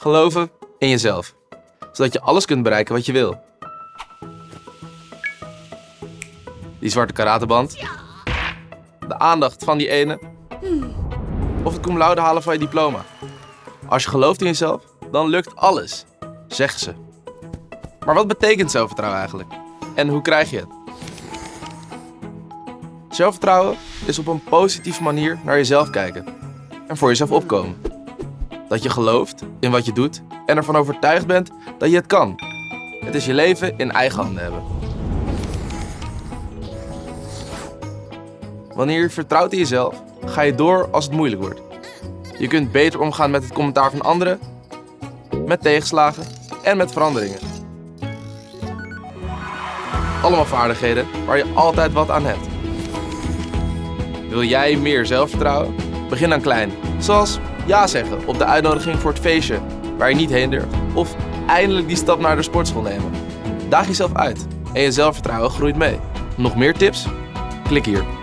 Geloven in jezelf. Zodat je alles kunt bereiken wat je wil. Die zwarte karateband. De aandacht van die ene. Of het cum laude halen van je diploma. Als je gelooft in jezelf, dan lukt alles, zeggen ze. Maar wat betekent zelfvertrouwen eigenlijk? En hoe krijg je het? Zelfvertrouwen is op een positieve manier naar jezelf kijken en voor jezelf opkomen. Dat je gelooft in wat je doet en ervan overtuigd bent dat je het kan. Het is je leven in eigen handen hebben. Wanneer je vertrouwt in jezelf, ga je door als het moeilijk wordt. Je kunt beter omgaan met het commentaar van anderen, met tegenslagen en met veranderingen. Allemaal vaardigheden waar je altijd wat aan hebt. Wil jij meer zelfvertrouwen? Begin dan klein. Zoals ja zeggen op de uitnodiging voor het feestje waar je niet heen durft. Of eindelijk die stap naar de sportschool nemen. Daag jezelf uit en je zelfvertrouwen groeit mee. Nog meer tips? Klik hier.